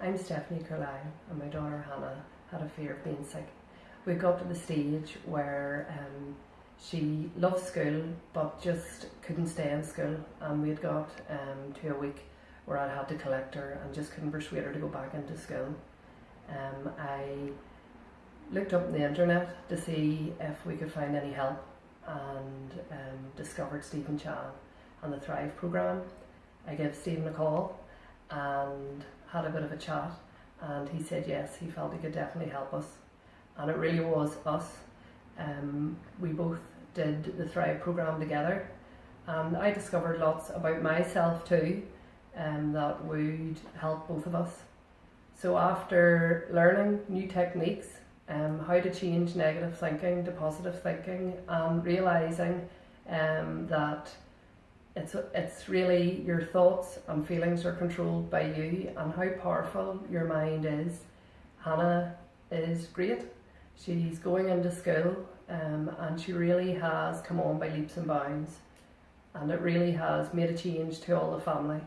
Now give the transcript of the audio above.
I'm Stephanie Carlisle and my daughter Hannah had a fear of being sick. We got to the stage where um, she loved school but just couldn't stay in school and we'd got um, to a week where I had to collect her and just couldn't persuade her to go back into school. Um, I looked up on the internet to see if we could find any help and um, discovered Stephen Chan and the Thrive programme. I gave Stephen a call and had a bit of a chat and he said yes, he felt he could definitely help us and it really was us. Um, we both did the Thrive programme together and I discovered lots about myself too um, that would help both of us. So after learning new techniques, um, how to change negative thinking to positive thinking and realising um, that it's, it's really your thoughts and feelings are controlled by you and how powerful your mind is. Hannah is great. She's going into school um, and she really has come on by leaps and bounds and it really has made a change to all the family.